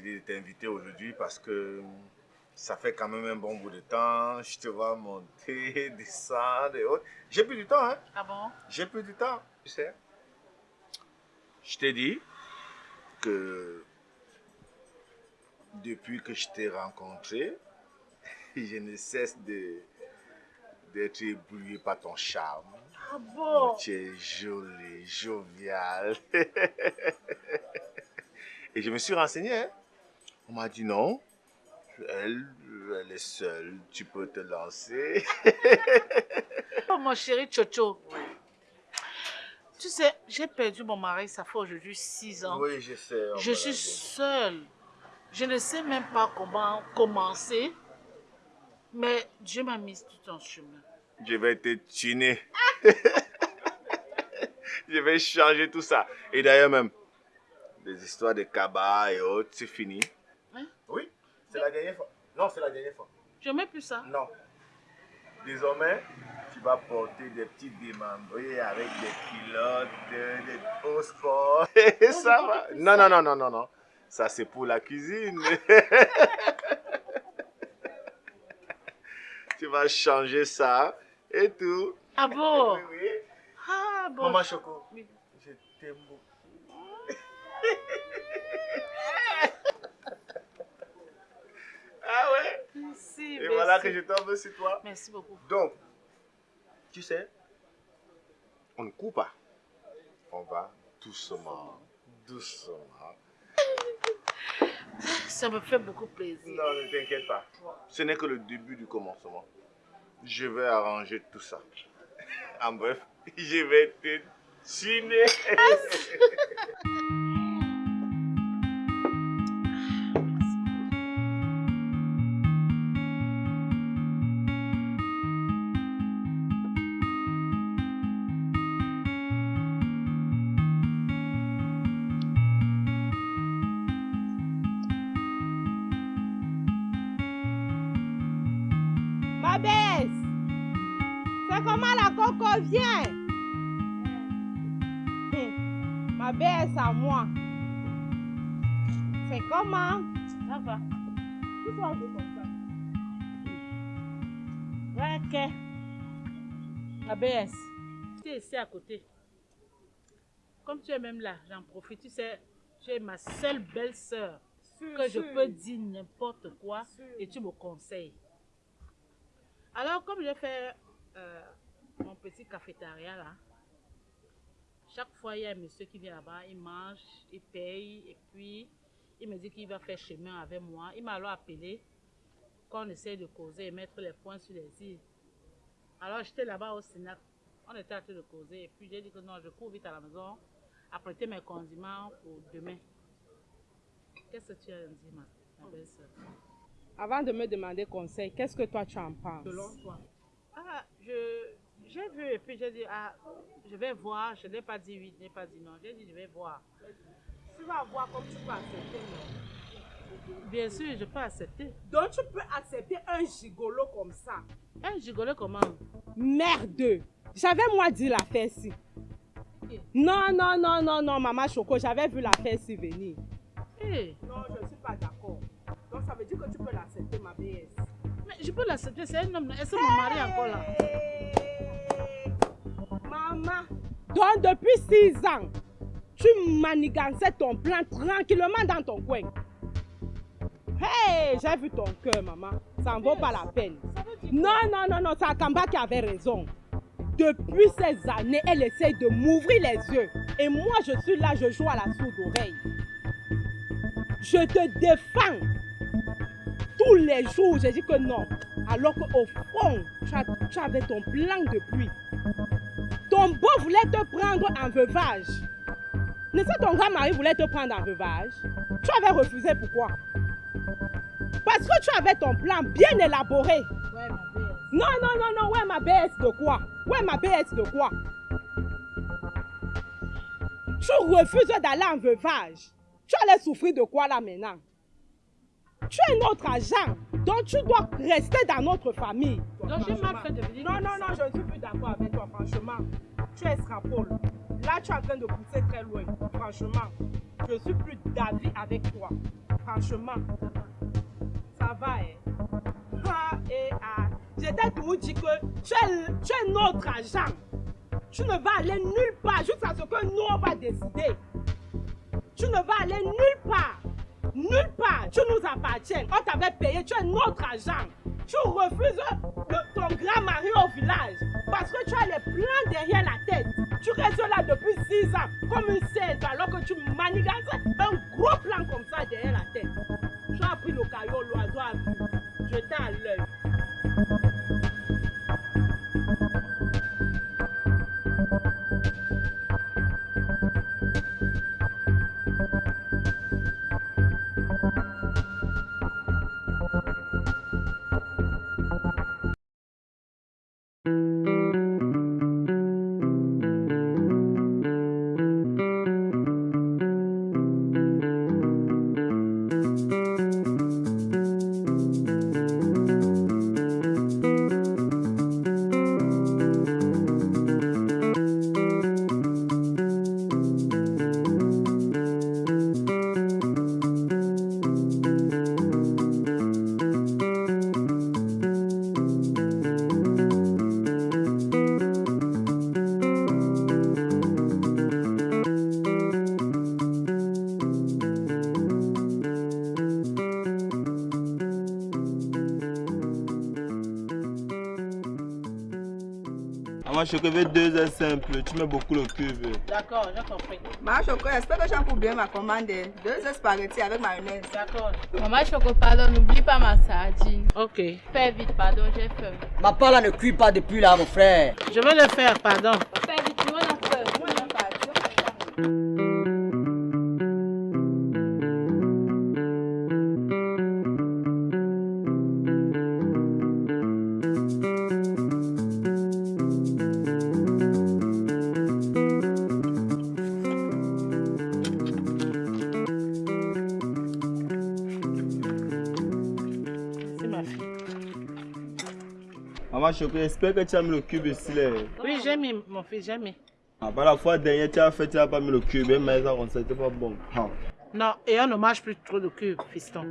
décidé de t'inviter aujourd'hui parce que ça fait quand même un bon bout de temps. Je te vois monter, descendre et autres. J'ai plus du temps, hein. Ah bon? J'ai plus du temps, tu sais. Je t'ai dit que depuis que je t'ai rencontré, je ne cesse de d'être ébloui par ton charme. Ah bon? Tu es jolie, joviale. Et je me suis renseigné. hein. On m'a dit non. Elle, elle est seule. Tu peux te lancer. Oh, mon chéri Chocho. Tu sais, j'ai perdu mon mari, ça fait aujourd'hui 6 ans. Oui, je sais. Je suis seule. Je ne sais même pas comment commencer. Mais Dieu m'a mis tout en chemin. Je vais te tuner. je vais changer tout ça. Et d'ailleurs même, les histoires de cabas et autres, c'est fini. C'est la dernière fois. Non, c'est la dernière fois. Je mets plus ça. Non. Désormais, tu vas porter des petits démembrés avec des euh, des hauts sports. Et ça va. Non, non, non, non, non, non. Ça, c'est pour la cuisine. tu vas changer ça et tout. Ah bon? Oui, oui. Ah bon. Maman Choco, Oui. je t'aime beaucoup. ah ouais Merci, Et merci. Voilà que je tombe sur toi. Merci beaucoup. Donc, tu sais, on ne court pas. On va doucement, doucement. Ça me fait beaucoup plaisir. Non, ne t'inquiète pas. Ce n'est que le début du commencement. Je vais arranger tout ça. En bref, je vais te tuner. Ma baisse C'est comment la coco vient? Hum, Ma baisse à moi. C'est comment? Ça va. Tu peu comme ça. Ok. ABS, tu es ici à côté. Comme tu es même là, j'en profite. Tu sais, tu es ma seule belle-sœur que je peux dire n'importe quoi et tu me conseilles. Alors, comme j'ai fait euh, mon petit cafétéria là, chaque fois il y a un monsieur qui vient là-bas, il mange, il paye et puis il me dit qu'il va faire chemin avec moi. Il m'a alors appelé qu'on essaie de causer et mettre les points sur les îles. Alors j'étais là-bas au Sénat, on était en train de causer et puis j'ai dit que non, je cours vite à la maison, apprêter mes condiments pour demain. Qu'est-ce que tu as dit, ma, ma belle-sœur? Avant de me demander conseil, qu'est-ce que toi tu en penses? Selon toi Ah, je, j'ai vu et puis j'ai dit, ah, je vais voir. Je n'ai pas dit oui, je n'ai pas dit non. J'ai dit, je vais voir. Tu vas voir comme tu peux accepter. non? Bien sûr, je peux accepter. Donc tu peux accepter un gigolo comme ça. Un gigolo comment? Merde J'avais moi dit l'affaire ci. Non, non, non, non, non, maman Choco, j'avais vu l'affaire ci venir. Eh, peux l'accepter, c'est un homme. Est-ce que mon mari est encore là Maman, donc depuis 6 ans, tu manigançais ton plan tranquillement dans ton coin. Hey, j'ai vu ton cœur, maman. Ça en vaut pas la peine. Non, non, non, non, c'est Akamba qui avait raison. Depuis ces années, elle essaye de m'ouvrir les yeux. Et moi, je suis là, je joue à la sourde oreille. Je te défends. Tous les jours, j'ai dit que non. Alors qu'au fond, tu, as- tu avais ton plan depuis. Ton beau voulait te prendre en veuvage. N'est-ce pas ton grand mari voulait te prendre en veuvage Tu avais refusé pourquoi? Parce que tu avais ton plan bien élaboré. Ouais, ma belle. Non, non, non, non, ouais, ma BS de quoi? Ouais, ma BS de quoi? Tu refuses d'aller en veuvage. Tu allais souffrir de quoi là maintenant? Tu es notre agent, donc tu dois rester dans notre famille. Donc j'ai mal fait de venir. Non, non, non, je ne suis plus d'accord avec toi, franchement. Tu es scrapole. Là, tu es en train de pousser très loin. Franchement, je suis plus d'avis avec toi. franchement. Ça va, hein. Ah, et ah. J'étais tout dit que tu es, tu es notre agent. Tu ne vas aller nulle part jusqu'à ce que nous, on va décider. Tu ne vas aller nulle part. Nulle part. Tu nous appartiens. On t'avait payé. Tu es notre agent. Tu refuses ton grand mari au village parce que tu as les plans derrière la tête. Tu restes là depuis six ans comme une sainte alors que tu manigances un gros plan comme ça derrière la tête. Tu as pris le caillot, l'oiseau a vu. Jeté à l'œil. Choco veut deux œufs simples. Tu mets beaucoup le cube. D'accord, j'ai compris. Ma choco, j'espère que j'ai pour bien ma commande. Deux œufs spaghettis avec mayonnaise. D'accord. Maman Choco, pardon, n'oublie pas ma sardine. Ok. Fais vite, pardon, j'ai faim. Ma part là ne cuit pas depuis là, mon frère. Je vais le faire, pardon. Fais vite, nous on a faim. Moi, j'aime pas. Tu Maman Choco, j'espère que tu as mis le cube ici. Là. Oui, j'ai mis, mon fils, j'ai mis. Ah, bah, la fois dernière, tu as fait, tu n'as pas mis le cube. Mais ça, on c'était pas bon. Ah. Non, et on ne mange plus trop de cubes, fiston.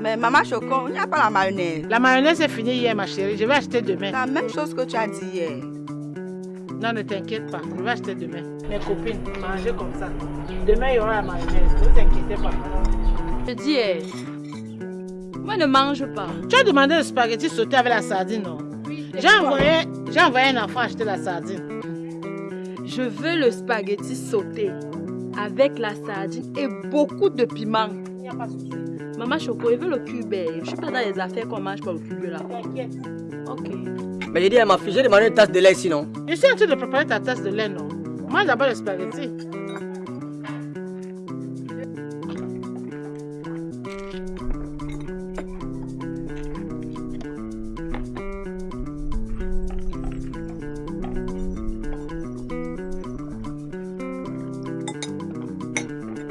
Mais maman choco, il n'y a pas la mayonnaise. La mayonnaise est finie hier, ma chérie. Je vais acheter demain. La même chose que tu as dit hier. Non, ne t'inquiète pas. Je vais acheter demain. Mes copines, mangez comme ça. Demain, il y aura la mayonnaise. Ne vous inquiétez pas. Je dis, eh, moi ne mange pas. Tu as demandé le spaghetti sauté avec la sardine, non? J'ai envoyé, j'ai envoyé un enfant acheter la sardine. Je veux le spaghetti sauté avec la sardine et beaucoup de piment. Il n'y a pas de souci. Maman Choco, il veut le cube. Je suis pas dans les affaires qu'on mange pas le cube là. T'inquiète. Ok. Mais j'ai dit à ma fille, j'ai demandé une tasse de lait sinon. Je suis en train de préparer ta tasse de lait, non? Mange d'abord le spaghetti.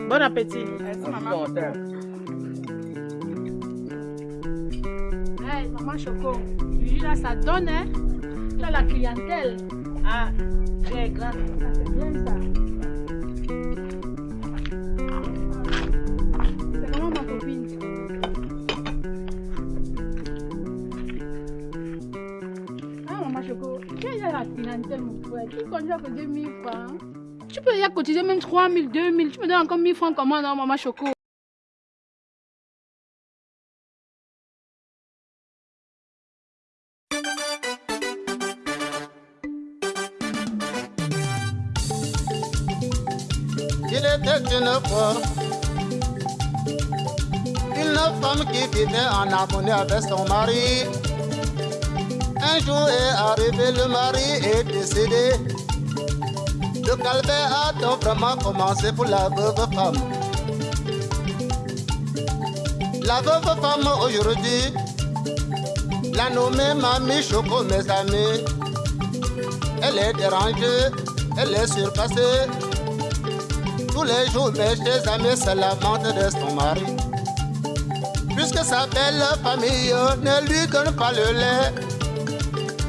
Bon appétit. Merci, maman. bon. Hey, maman Choco, là, ça donne, hein? La clientèle. Ah, j'ai grand. Ça, c'est bien ça. C'est comment ma copine? Ah, maman Choco, tu as la clientèle, mon frère. Tu conduis que 2000 francs. Tu peux y cotiser même 3000, 2000. Tu me donnes encore 1000 francs comment, non, maman Choco? Une une femme qui vivait en harmonie avec son mari. Un jour est arrivé, le mari est décédé. Le calvaire a donc vraiment commencé pour la veuve femme. La veuve femme aujourd'hui, la nommée Mamie Choco, mes amis. Elle est dérangée, elle est surpassée. Tous les jours, mes chers amis se lamentent de son mari. puisque sa belle famille ne lui donne pas le lait.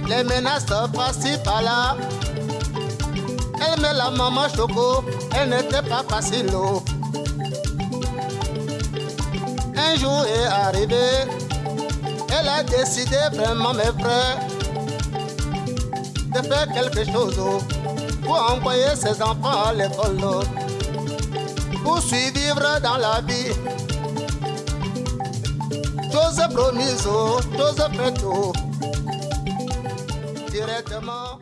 Les menaces par-ci par-là. Elle met la maman choco, elle n'était pas facile. Un jour est arrivé, elle a décidé vraiment, mes frères, de faire quelque chose pour envoyer ses enfants à l'école, pour survivre dans la vie. Chose promise, oh, chose faite, oh, directement.